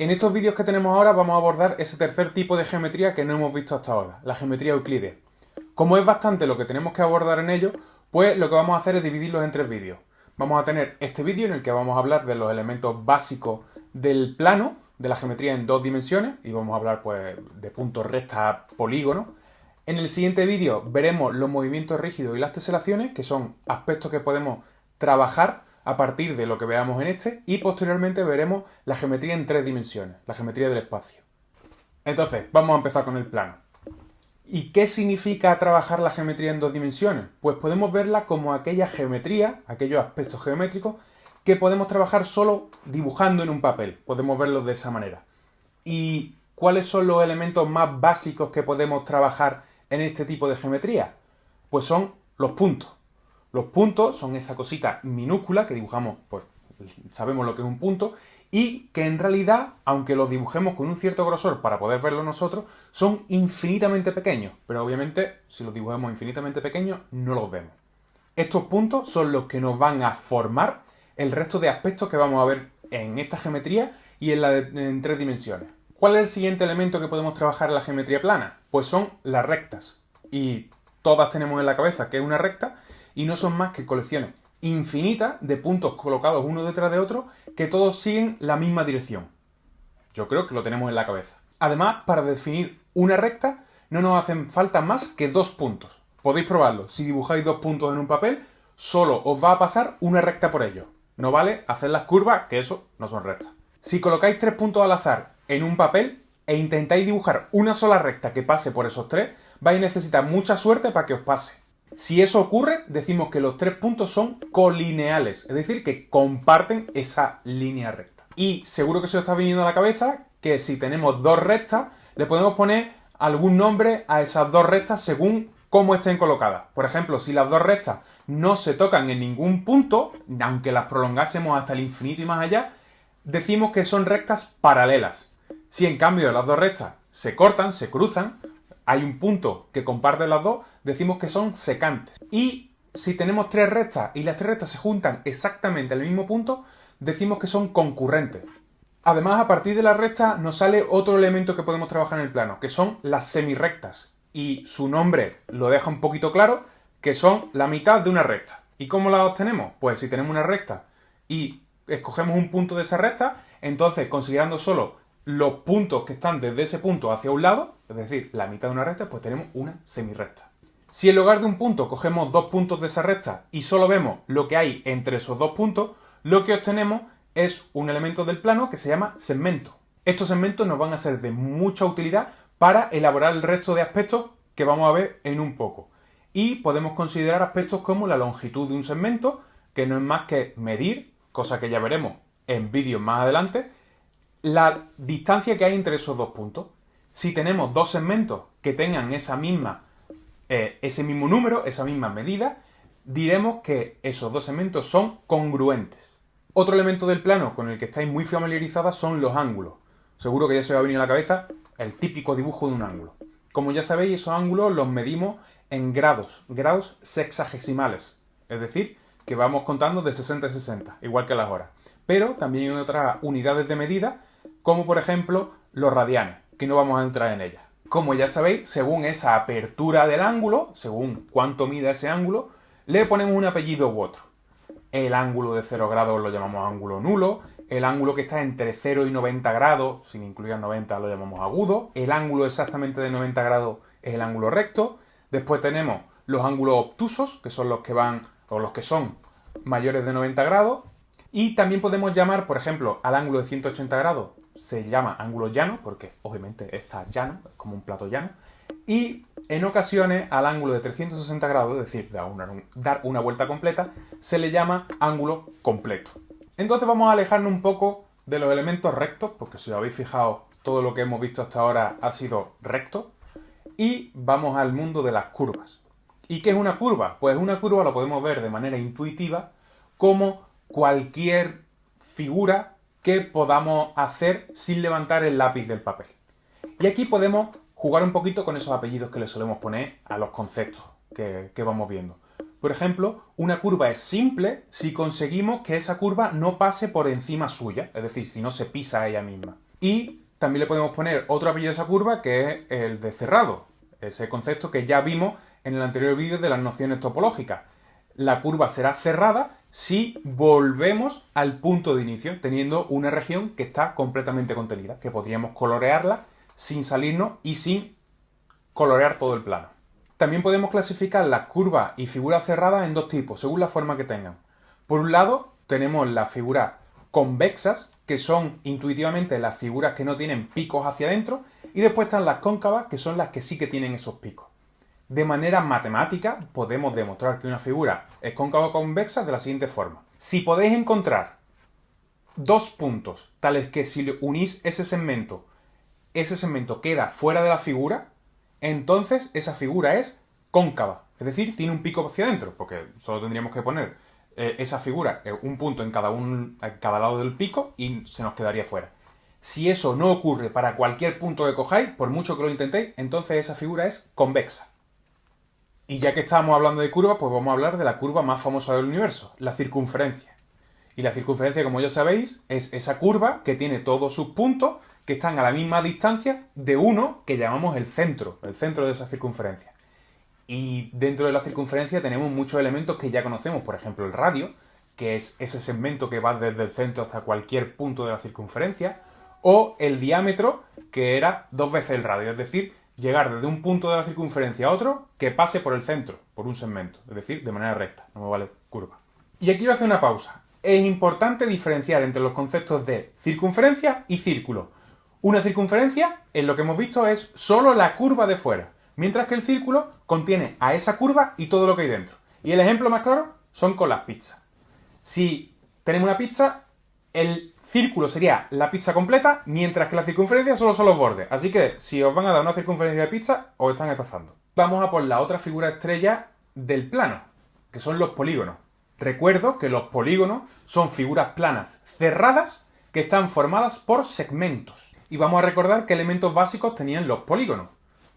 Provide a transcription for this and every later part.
En estos vídeos que tenemos ahora vamos a abordar ese tercer tipo de geometría que no hemos visto hasta ahora, la geometría euclidea. Como es bastante lo que tenemos que abordar en ello, pues lo que vamos a hacer es dividirlos en tres vídeos. Vamos a tener este vídeo en el que vamos a hablar de los elementos básicos del plano, de la geometría en dos dimensiones, y vamos a hablar pues de puntos, rectas, polígonos. En el siguiente vídeo veremos los movimientos rígidos y las teselaciones, que son aspectos que podemos trabajar a partir de lo que veamos en este, y posteriormente veremos la geometría en tres dimensiones, la geometría del espacio. Entonces, vamos a empezar con el plano. ¿Y qué significa trabajar la geometría en dos dimensiones? Pues podemos verla como aquella geometría, aquellos aspectos geométricos, que podemos trabajar solo dibujando en un papel. Podemos verlos de esa manera. ¿Y cuáles son los elementos más básicos que podemos trabajar en este tipo de geometría? Pues son los puntos. Los puntos son esa cosita minúscula que dibujamos, pues sabemos lo que es un punto, y que en realidad, aunque los dibujemos con un cierto grosor para poder verlo nosotros, son infinitamente pequeños. Pero obviamente, si los dibujamos infinitamente pequeños, no los vemos. Estos puntos son los que nos van a formar el resto de aspectos que vamos a ver en esta geometría y en, la en tres dimensiones. ¿Cuál es el siguiente elemento que podemos trabajar en la geometría plana? Pues son las rectas. Y todas tenemos en la cabeza que es una recta, y no son más que colecciones infinitas de puntos colocados uno detrás de otro que todos siguen la misma dirección. Yo creo que lo tenemos en la cabeza. Además, para definir una recta no nos hacen falta más que dos puntos. Podéis probarlo. Si dibujáis dos puntos en un papel, solo os va a pasar una recta por ello. No vale hacer las curvas, que eso no son rectas. Si colocáis tres puntos al azar en un papel e intentáis dibujar una sola recta que pase por esos tres, vais a necesitar mucha suerte para que os pase. Si eso ocurre, decimos que los tres puntos son colineales, es decir, que comparten esa línea recta. Y seguro que se os está viniendo a la cabeza que si tenemos dos rectas, le podemos poner algún nombre a esas dos rectas según cómo estén colocadas. Por ejemplo, si las dos rectas no se tocan en ningún punto, aunque las prolongásemos hasta el infinito y más allá, decimos que son rectas paralelas. Si en cambio las dos rectas se cortan, se cruzan, hay un punto que comparte las dos, decimos que son secantes. Y si tenemos tres rectas y las tres rectas se juntan exactamente al mismo punto, decimos que son concurrentes. Además, a partir de la recta nos sale otro elemento que podemos trabajar en el plano, que son las semirrectas. Y su nombre lo deja un poquito claro, que son la mitad de una recta. ¿Y cómo la obtenemos? Pues si tenemos una recta y escogemos un punto de esa recta, entonces considerando solo los puntos que están desde ese punto hacia un lado, es decir, la mitad de una recta, pues tenemos una semirrecta. Si en lugar de un punto cogemos dos puntos de esa recta y solo vemos lo que hay entre esos dos puntos, lo que obtenemos es un elemento del plano que se llama segmento. Estos segmentos nos van a ser de mucha utilidad para elaborar el resto de aspectos que vamos a ver en un poco. Y podemos considerar aspectos como la longitud de un segmento, que no es más que medir, cosa que ya veremos en vídeos más adelante, la distancia que hay entre esos dos puntos. Si tenemos dos segmentos que tengan esa misma, eh, ese mismo número, esa misma medida, diremos que esos dos segmentos son congruentes. Otro elemento del plano con el que estáis muy familiarizados son los ángulos. Seguro que ya se os ha venido a la cabeza el típico dibujo de un ángulo. Como ya sabéis, esos ángulos los medimos en grados, grados sexagesimales. Es decir, que vamos contando de 60 a 60, igual que las horas. Pero también hay otras unidades de medida como por ejemplo los radianes, que no vamos a entrar en ellas. Como ya sabéis, según esa apertura del ángulo, según cuánto mida ese ángulo, le ponemos un apellido u otro. El ángulo de 0 grados lo llamamos ángulo nulo, el ángulo que está entre 0 y 90 grados, sin incluir 90, lo llamamos agudo, el ángulo exactamente de 90 grados es el ángulo recto, después tenemos los ángulos obtusos, que son los que van, o los que son mayores de 90 grados, y también podemos llamar, por ejemplo, al ángulo de 180 grados se llama ángulo llano, porque obviamente está llano, es como un plato llano, y en ocasiones al ángulo de 360 grados, es decir, dar una, vuelta completa, se le llama ángulo completo. Entonces vamos a alejarnos un poco de los elementos rectos, porque si os habéis fijado, todo lo que hemos visto hasta ahora ha sido recto, y vamos al mundo de las curvas. ¿Y qué es una curva? Pues una curva lo podemos ver de manera intuitiva como cualquier figura que podamos hacer sin levantar el lápiz del papel. Y aquí podemos jugar un poquito con esos apellidos que le solemos poner a los conceptos que, vamos viendo. Por ejemplo, una curva es simple si conseguimos que esa curva no pase por encima suya, es decir, si no se pisa a ella misma. Y también le podemos poner otro apellido a esa curva que es el de cerrado, ese concepto que ya vimos en el anterior vídeo de las nociones topológicas. La curva será cerrada si volvemos al punto de inicio, teniendo una región que está completamente contenida, que podríamos colorearla sin salirnos y sin colorear todo el plano. También podemos clasificar las curvas y figuras cerradas en dos tipos, según la forma que tengan. Por un lado, tenemos las figuras convexas, que son intuitivamente las figuras que no tienen picos hacia adentro, y después están las cóncavas, que son las que sí que tienen esos picos. De manera matemática podemos demostrar que una figura es cóncava o convexa de la siguiente forma. Si podéis encontrar dos puntos tales que si unís ese segmento, ese segmento queda fuera de la figura, entonces esa figura es cóncava. Es decir, tiene un pico hacia adentro, porque solo tendríamos que poner eh, esa figura, eh, un punto en cada, un, en cada lado del pico y se nos quedaría fuera. Si eso no ocurre para cualquier punto que cojáis, por mucho que lo intentéis, entonces esa figura es convexa. Y ya que estamos hablando de curvas, pues vamos a hablar de la curva más famosa del universo, la circunferencia. Y la circunferencia, como ya sabéis, es esa curva que tiene todos sus puntos que están a la misma distancia de uno que llamamos el centro, el centro de esa circunferencia. Y dentro de la circunferencia tenemos muchos elementos que ya conocemos, por ejemplo el radio, que es ese segmento que va desde el centro hasta cualquier punto de la circunferencia, o el diámetro, que era dos veces el radio, es decir, llegar desde un punto de la circunferencia a otro que pase por el centro, por un segmento, es decir, de manera recta, no me vale curva. Y aquí voy a hacer una pausa. Es importante diferenciar entre los conceptos de circunferencia y círculo. Una circunferencia, en lo que hemos visto, es solo la curva de fuera, mientras que el círculo contiene a esa curva y todo lo que hay dentro. Y el ejemplo más claro son con las pizzas. Si tenemos una pizza, el círculo sería la pizza completa, mientras que la circunferencia solo son los bordes. Así que si os van a dar una circunferencia de pizza, os están estafando. Vamos a por la otra figura estrella del plano, que son los polígonos. Recuerdo que los polígonos son figuras planas cerradas que están formadas por segmentos. Y vamos a recordar qué elementos básicos tenían los polígonos.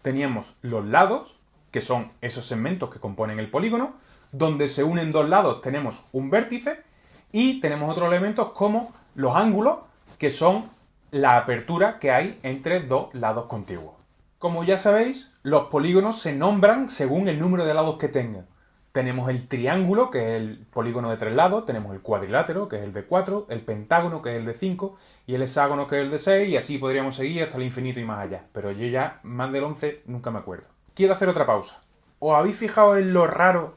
Teníamos los lados, que son esos segmentos que componen el polígono, donde se unen dos lados tenemos un vértice, y tenemos otros elementos como los ángulos, que son la apertura que hay entre dos lados contiguos. Como ya sabéis, los polígonos se nombran según el número de lados que tengan. Tenemos el triángulo, que es el polígono de tres lados, tenemos el cuadrilátero, que es el de cuatro, el pentágono, que es el de cinco, y el hexágono, que es el de seis, y así podríamos seguir hasta el infinito y más allá. Pero yo ya, más del 11, nunca me acuerdo. Quiero hacer otra pausa. ¿Os habéis fijado en lo raro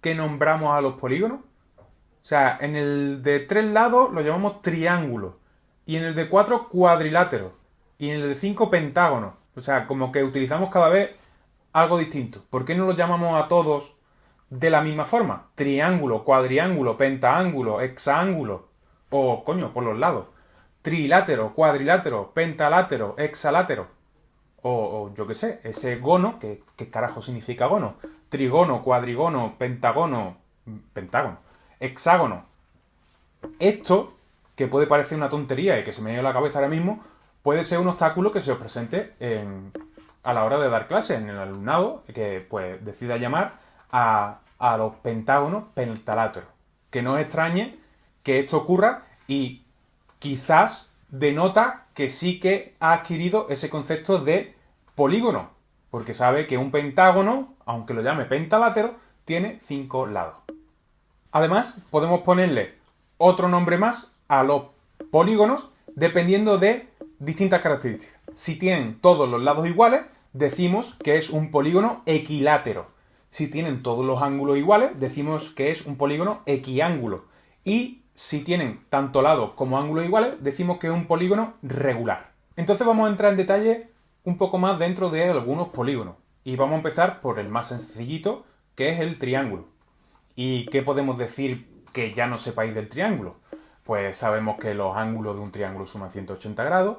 que nombramos a los polígonos? O sea, en el de tres lados lo llamamos triángulo. Y en el de cuatro, cuadrilátero. Y en el de cinco, pentágono. O sea, como que utilizamos cada vez algo distinto. ¿Por qué no los llamamos a todos de la misma forma? Triángulo, cuadriángulo, pentaángulo, hexángulo. O, coño, por los lados. Trilátero, cuadrilátero, pentalátero, hexalátero. O, o yo qué sé, ese gono, que ¿qué carajo significa gono? Trigono, cuadrigono, pentagono, pentágono hexágono. Esto, que puede parecer una tontería y que se me dio la cabeza ahora mismo, puede ser un obstáculo que se os presente a la hora de dar clase en el alumnado, que pues decida llamar a, a los pentágonos pentaláteros. Que no os extrañe que esto ocurra y quizás denota que sí que ha adquirido ese concepto de polígono, porque sabe que un pentágono, aunque lo llame pentalátero, tiene cinco lados. Además, podemos ponerle otro nombre más a los polígonos dependiendo de distintas características. Si tienen todos los lados iguales, decimos que es un polígono equilátero. Si tienen todos los ángulos iguales, decimos que es un polígono equiángulo. Y si tienen tanto lados como ángulos iguales, decimos que es un polígono regular. Entonces vamos a entrar en detalle un poco más dentro de algunos polígonos. Y vamos a empezar por el más sencillito, que es el triángulo. ¿Y qué podemos decir que ya no sepáis del triángulo? Pues sabemos que los ángulos de un triángulo suman 180 grados,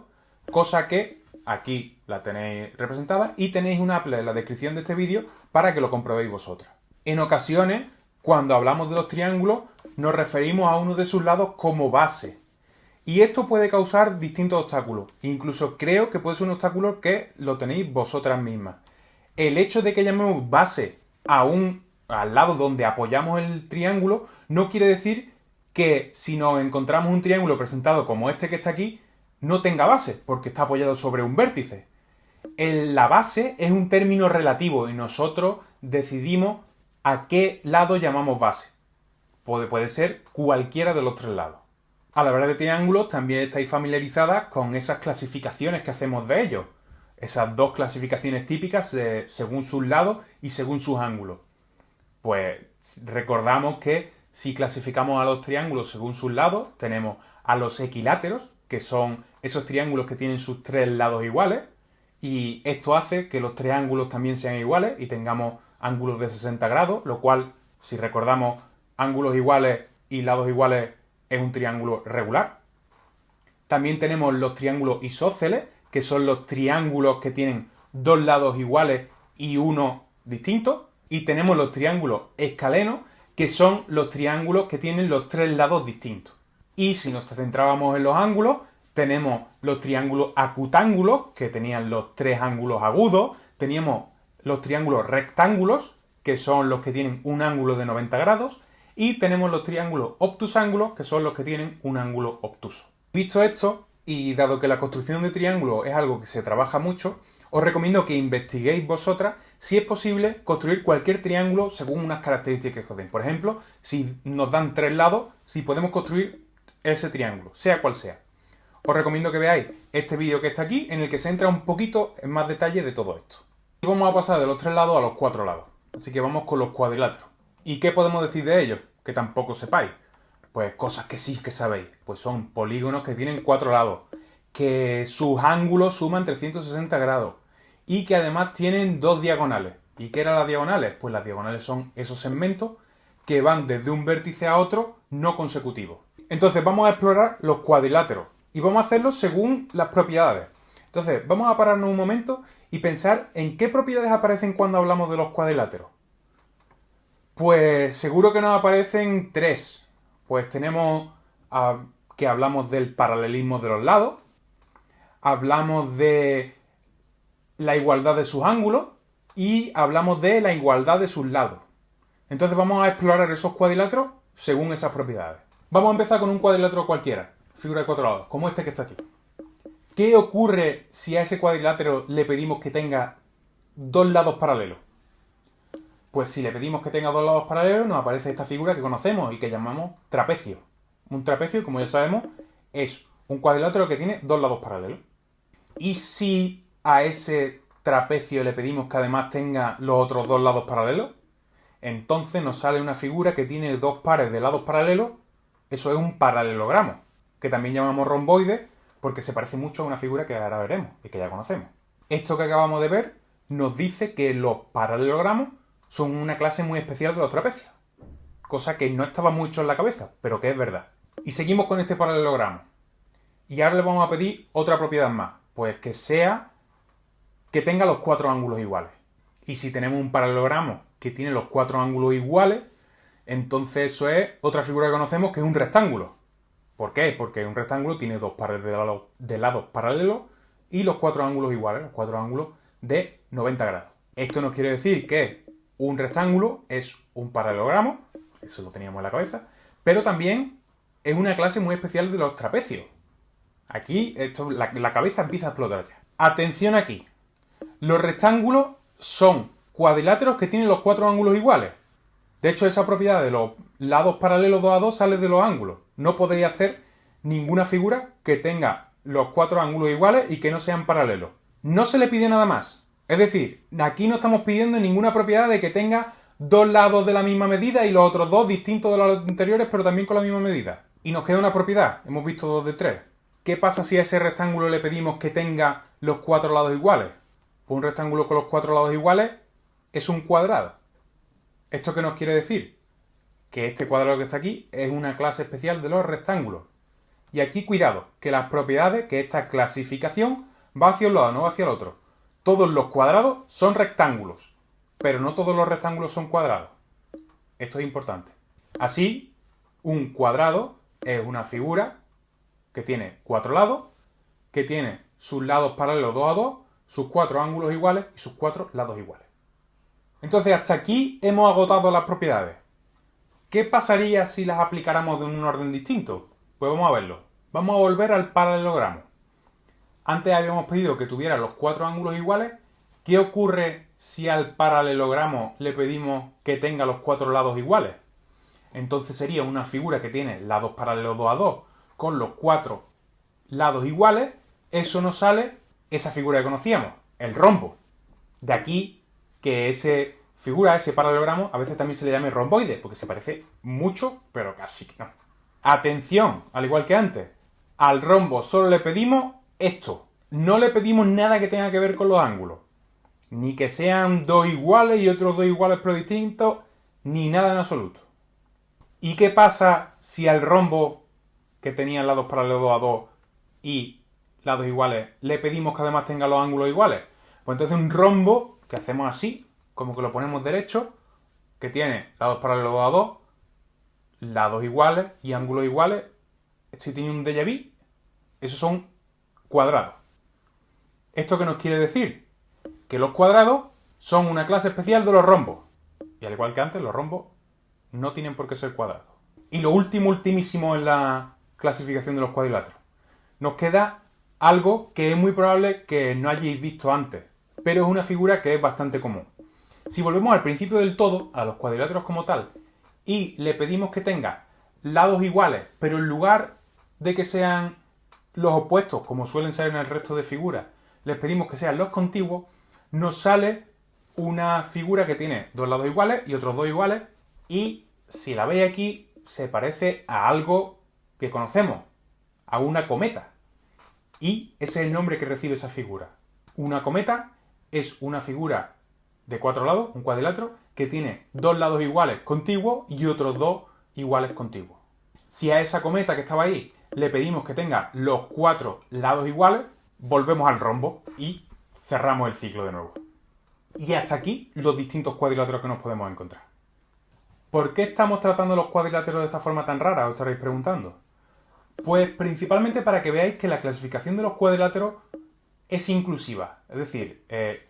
cosa que aquí la tenéis representada y tenéis una Apple en la descripción de este vídeo para que lo comprobéis vosotras. En ocasiones, cuando hablamos de los triángulos, nos referimos a uno de sus lados como base. Y esto puede causar distintos obstáculos. Incluso creo que puede ser un obstáculo que lo tenéis vosotras mismas. El hecho de que llamemos base a un al lado donde apoyamos el triángulo, no quiere decir que si nos encontramos un triángulo presentado como este que está aquí, no tenga base, porque está apoyado sobre un vértice. la base es un término relativo y nosotros decidimos a qué lado llamamos base. Puede, ser cualquiera de los tres lados. A la hora de triángulos también estáis familiarizadas con esas clasificaciones que hacemos de ellos. Esas dos clasificaciones típicas según sus lados y según sus ángulos. Pues recordamos que si clasificamos a los triángulos según sus lados, tenemos a los equiláteros, que son esos triángulos que tienen sus tres lados iguales, y esto hace que los triángulos también sean iguales y tengamos ángulos de 60 grados, lo cual, si recordamos, ángulos iguales y lados iguales es un triángulo regular. También tenemos los triángulos isósceles, que son los triángulos que tienen dos lados iguales y uno distinto. Y tenemos los triángulos escalenos, que son los triángulos que tienen los tres lados distintos. Y si nos centrábamos en los ángulos, tenemos los triángulos acutángulos, que tenían los tres ángulos agudos, teníamos los triángulos rectángulos, que son los que tienen un ángulo de 90 grados, y tenemos los triángulos obtusángulos, que son los que tienen un ángulo obtuso. Visto esto, y dado que la construcción de triángulos es algo que se trabaja mucho, os recomiendo que investiguéis vosotras si es posible construir cualquier triángulo según unas características que os den. Por ejemplo, si nos dan tres lados, si podemos construir ese triángulo, sea cual sea. Os recomiendo que veáis este vídeo que está aquí, en el que se entra un poquito en más detalle de todo esto. Y vamos a pasar de los tres lados a los cuatro lados. Así que vamos con los cuadriláteros. ¿Y qué podemos decir de ellos? Que tampoco sepáis. Pues cosas que sí que sabéis. Pues son polígonos que tienen cuatro lados. Que sus ángulos suman 360 grados. Y que además tienen dos diagonales. ¿Y qué eran las diagonales? Pues las diagonales son esos segmentos que van desde un vértice a otro no consecutivos. Entonces vamos a explorar los cuadriláteros. Y vamos a hacerlo según las propiedades. Entonces, vamos a pararnos un momento y pensar en qué propiedades aparecen cuando hablamos de los cuadriláteros. Pues seguro que nos aparecen tres. Pues tenemos que hablamos del paralelismo de los lados, hablamos de la igualdad de sus ángulos y hablamos de la igualdad de sus lados. Entonces vamos a explorar esos cuadriláteros según esas propiedades. Vamos a empezar con un cuadrilátero cualquiera, figura de cuatro lados, como este que está aquí. ¿Qué ocurre si a ese cuadrilátero le pedimos que tenga dos lados paralelos? Pues si le pedimos que tenga dos lados paralelos, nos aparece esta figura que conocemos y que llamamos trapecio. Un trapecio, como ya sabemos, es un cuadrilátero que tiene dos lados paralelos. Y si a ese trapecio le pedimos que además tenga los otros dos lados paralelos, entonces nos sale una figura que tiene dos pares de lados paralelos. Eso es un paralelogramo, que también llamamos romboide, porque se parece mucho a una figura que ahora veremos y que ya conocemos. Esto que acabamos de ver nos dice que los paralelogramos son una clase muy especial de los trapecios. Cosa que no estaba mucho en la cabeza, pero que es verdad. Y seguimos con este paralelogramo. Y ahora le vamos a pedir otra propiedad más. Pues que sea que tenga los cuatro ángulos iguales. Y si tenemos un paralelogramo que tiene los cuatro ángulos iguales, entonces eso es otra figura que conocemos que es un rectángulo. ¿Por qué? Porque un rectángulo tiene dos pares de lados, paralelos y los cuatro ángulos iguales, los cuatro ángulos de 90 grados. Esto nos quiere decir que un rectángulo es un paralelogramo, eso lo teníamos en la cabeza, pero también es una clase muy especial de los trapecios. Aquí esto, la, la cabeza empieza a explotar ya. Atención aquí. Los rectángulos son cuadriláteros que tienen los cuatro ángulos iguales. De hecho, esa propiedad de los lados paralelos 2 a 2 sale de los ángulos. No podéis hacer ninguna figura que tenga los cuatro ángulos iguales y que no sean paralelos. No se le pide nada más. Es decir, aquí no estamos pidiendo ninguna propiedad de que tenga dos lados de la misma medida y los otros dos distintos de los anteriores, pero también con la misma medida. Y nos queda una propiedad, hemos visto dos de tres. ¿Qué pasa si a ese rectángulo le pedimos que tenga los cuatro lados iguales? Un rectángulo con los cuatro lados iguales es un cuadrado. ¿Esto qué nos quiere decir? Que este cuadrado que está aquí es una clase especial de los rectángulos. Y aquí cuidado, que las propiedades, que esta clasificación va hacia un lado, no hacia el otro todos los cuadrados son rectángulos, pero no todos los rectángulos son cuadrados. Esto es importante. Así, un cuadrado es una figura que tiene cuatro lados, que tiene sus lados paralelos 2 a 2, sus cuatro ángulos iguales y sus cuatro lados iguales. Entonces, hasta aquí hemos agotado las propiedades. ¿Qué pasaría si las aplicáramos de un orden distinto? Pues vamos a verlo. Vamos a volver al paralelogramo. Antes habíamos pedido que tuviera los cuatro ángulos iguales. ¿Qué ocurre si al paralelogramo le pedimos que tenga los cuatro lados iguales? Entonces sería una figura que tiene lados paralelos 2 a 2 con los cuatro lados iguales. Eso nos sale esa figura que conocíamos, el rombo. De aquí que ese figura, ese paralelogramo, a veces también se le llame romboide, porque se parece mucho, pero casi no. Atención, al igual que antes, al rombo solo le pedimos esto. No le pedimos nada que tenga que ver con los ángulos. Ni que sean dos iguales y otros dos iguales pero distintos, ni nada en absoluto. ¿Y qué pasa si al rombo que tenía lados paralelos 2 a 2 y lados iguales le pedimos que además tenga los ángulos iguales? Pues entonces un rombo que hacemos así, como que lo ponemos derecho, que tiene lados paralelos 2 a 2, lados iguales y ángulos iguales. Estoy teniendo un déjà vu. Esos son cuadrados. ¿Esto qué nos quiere decir? Que los cuadrados son una clase especial de los rombos. Y al igual que antes, los rombos no tienen por qué ser cuadrados. Y lo último, ultimísimo en la clasificación de los cuadriláteros. Nos queda algo que es muy probable que no hayáis visto antes, pero es una figura que es bastante común. Si volvemos al principio del todo, a los cuadriláteros como tal, y le pedimos que tenga lados iguales, pero en lugar de que sean los opuestos, como suelen ser en el resto de figuras, les pedimos que sean los contiguos, nos sale una figura que tiene dos lados iguales y otros dos iguales, y si la veis aquí, se parece a algo que conocemos, a una cometa. Y ese es el nombre que recibe esa figura. Una cometa es una figura de cuatro lados, un cuadrilátero, que tiene dos lados iguales contiguos y otros dos iguales contiguos. Si a esa cometa que estaba ahí le pedimos que tenga los cuatro lados iguales, volvemos al rombo y cerramos el ciclo de nuevo. Y hasta aquí los distintos cuadriláteros que nos podemos encontrar. ¿Por qué estamos tratando los cuadriláteros de esta forma tan rara? Os estaréis preguntando. Pues principalmente para que veáis que la clasificación de los cuadriláteros es inclusiva. Es decir, eh,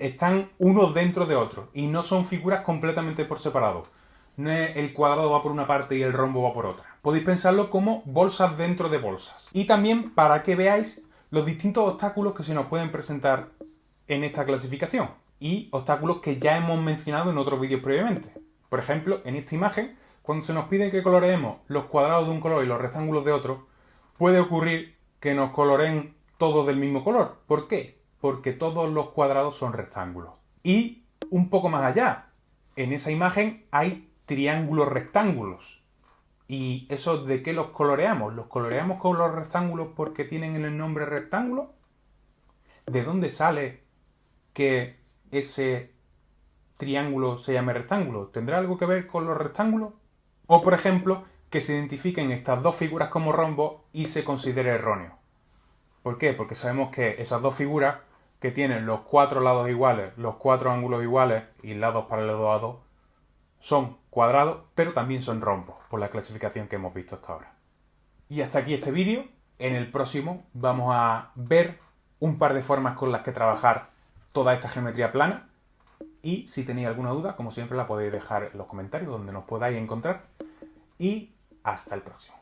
están unos dentro de otros y no son figuras completamente por separado. No es el cuadrado va por una parte y el rombo va por otra. Podéis pensarlo como bolsas dentro de bolsas. Y también para que veáis los distintos obstáculos que se nos pueden presentar en esta clasificación y obstáculos que ya hemos mencionado en otros vídeos previamente. Por ejemplo, en esta imagen, cuando se nos pide que coloreemos los cuadrados de un color y los rectángulos de otro, puede ocurrir que nos coloreen todos del mismo color. ¿Por qué? Porque todos los cuadrados son rectángulos. Y un poco más allá, en esa imagen hay triángulos rectángulos. ¿Y eso de qué los coloreamos? ¿Los coloreamos con los rectángulos porque tienen el nombre rectángulo? ¿De dónde sale que ese triángulo se llame rectángulo? ¿Tendrá algo que ver con los rectángulos? O, por ejemplo, que se identifiquen estas dos figuras como rombo y se considere erróneo. ¿Por qué? Porque sabemos que esas dos figuras que tienen los cuatro lados iguales, los cuatro ángulos iguales y lados paralelos a dos, son cuadrados, pero también son rombos, por la clasificación que hemos visto hasta ahora. Y hasta aquí este vídeo. En el próximo vamos a ver un par de formas con las que trabajar toda esta geometría plana. Y si tenéis alguna duda, como siempre, la podéis dejar en los comentarios donde nos podáis encontrar. Y hasta el próximo.